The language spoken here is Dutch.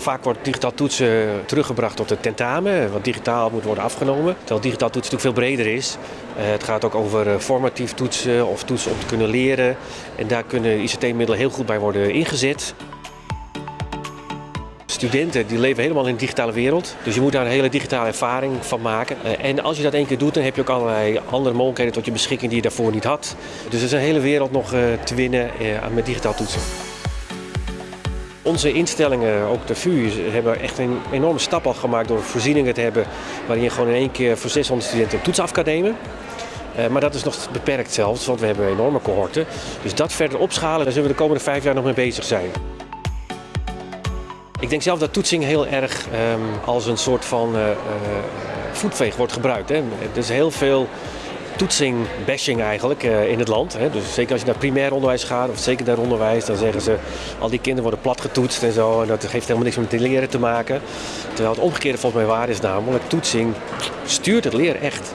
Vaak wordt digitaal toetsen teruggebracht tot het tentamen, wat digitaal moet worden afgenomen. Terwijl digitaal toetsen natuurlijk veel breder is. Uh, het gaat ook over uh, formatief toetsen of toetsen om te kunnen leren. En daar kunnen ICT-middelen heel goed bij worden ingezet. Studenten die leven helemaal in de digitale wereld. Dus je moet daar een hele digitale ervaring van maken. Uh, en als je dat één keer doet, dan heb je ook allerlei andere mogelijkheden tot je beschikking die je daarvoor niet had. Dus er is een hele wereld nog te winnen met digitaal toetsen. Onze instellingen, ook de VU, hebben echt een enorme stap al gemaakt door voorzieningen te hebben waarin je gewoon in één keer voor 600 studenten een toets af kan nemen. Uh, maar dat is nog beperkt zelfs, want we hebben enorme cohorten. Dus dat verder opschalen, daar zullen we de komende vijf jaar nog mee bezig zijn. Ik denk zelf dat toetsing heel erg um, als een soort van uh, uh, voetveeg wordt gebruikt. Hè. Er is heel veel toetsing, bashing eigenlijk uh, in het land. Dus zeker als je naar primair onderwijs gaat of secundair onderwijs, dan zeggen ze al die kinderen worden plat getoetst en zo. En dat heeft helemaal niks met leren te maken. Terwijl het omgekeerde volgens mij waar is namelijk toetsing stuurt het leren echt.